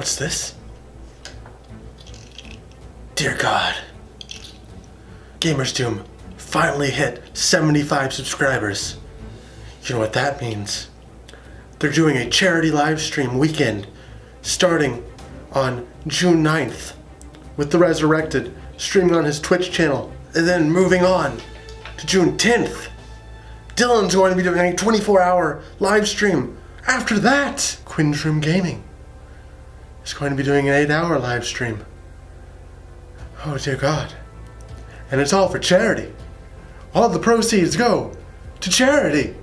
What's this? Dear God. Gamers Doom finally hit 75 subscribers. You know what that means? They're doing a charity live stream weekend starting on June 9th with The Resurrected streaming on his Twitch channel and then moving on to June 10th. Dylan's going to be doing a 24 hour live stream. After that, Quindrum Gaming is going to be doing an 8 hour live stream. Oh dear God. And it's all for charity. All the proceeds go to charity.